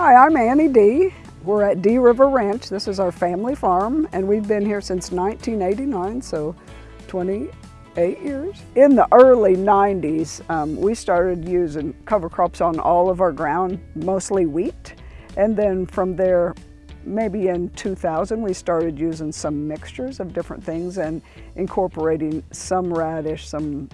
Hi, I'm Annie D. We're at D River Ranch. This is our family farm and we've been here since 1989, so 28 years. In the early 90s, um, we started using cover crops on all of our ground, mostly wheat. And then from there, maybe in 2000, we started using some mixtures of different things and incorporating some radish, some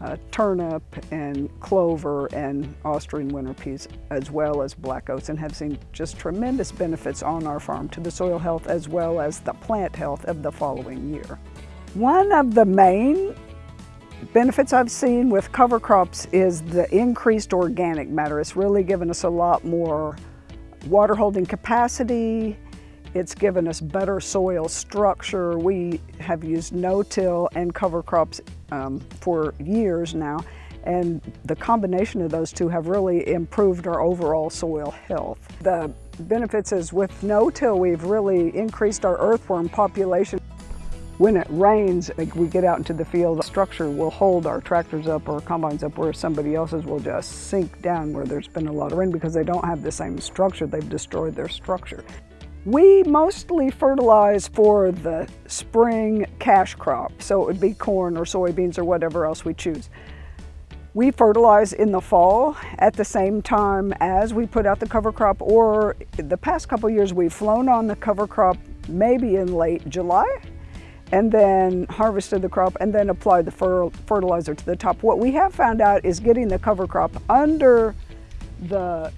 uh, turnip and clover and Austrian winter peas as well as black oats and have seen just tremendous benefits on our farm to the soil health as well as the plant health of the following year. One of the main benefits I've seen with cover crops is the increased organic matter. It's really given us a lot more water holding capacity, it's given us better soil structure. We have used no-till and cover crops um, for years now, and the combination of those two have really improved our overall soil health. The benefits is with no-till, we've really increased our earthworm population. When it rains, we get out into the field, the structure will hold our tractors up or combines up where somebody else's will just sink down where there's been a lot of rain because they don't have the same structure. They've destroyed their structure. We mostly fertilize for the spring cash crop, so it would be corn or soybeans or whatever else we choose. We fertilize in the fall at the same time as we put out the cover crop or the past couple years we've flown on the cover crop maybe in late July and then harvested the crop and then applied the fer fertilizer to the top. What we have found out is getting the cover crop under the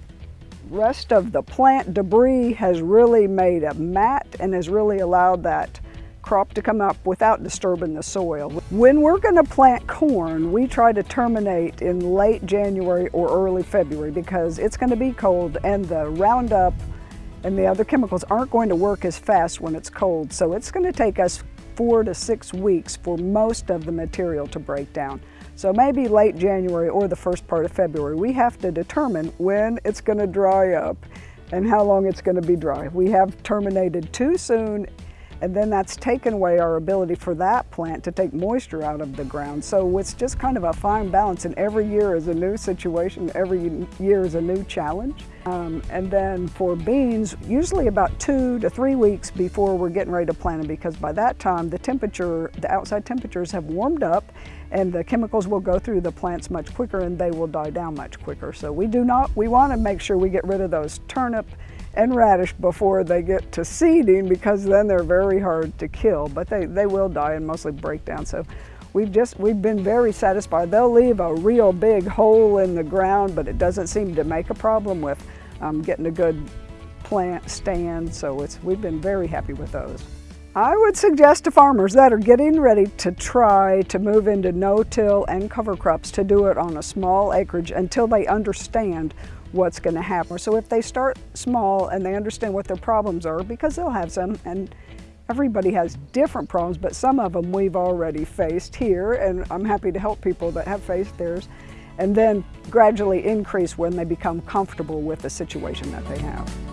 rest of the plant debris has really made a mat and has really allowed that crop to come up without disturbing the soil. When we're going to plant corn, we try to terminate in late January or early February because it's going to be cold and the Roundup and the other chemicals aren't going to work as fast when it's cold. So it's going to take us four to six weeks for most of the material to break down. So maybe late January or the first part of February, we have to determine when it's going to dry up and how long it's going to be dry. We have terminated too soon and then that's taken away our ability for that plant to take moisture out of the ground. So it's just kind of a fine balance and every year is a new situation, every year is a new challenge. Um, and then for beans, usually about two to three weeks before we're getting ready to plant them because by that time the temperature, the outside temperatures have warmed up and the chemicals will go through the plants much quicker and they will die down much quicker. So we do not, we want to make sure we get rid of those turnip and radish before they get to seeding because then they're very hard to kill, but they, they will die and mostly break down. So we've just, we've been very satisfied. They'll leave a real big hole in the ground, but it doesn't seem to make a problem with um, getting a good plant stand. So it's, we've been very happy with those. I would suggest to farmers that are getting ready to try to move into no-till and cover crops to do it on a small acreage until they understand what's going to happen. So if they start small and they understand what their problems are, because they'll have some, and everybody has different problems, but some of them we've already faced here, and I'm happy to help people that have faced theirs, and then gradually increase when they become comfortable with the situation that they have.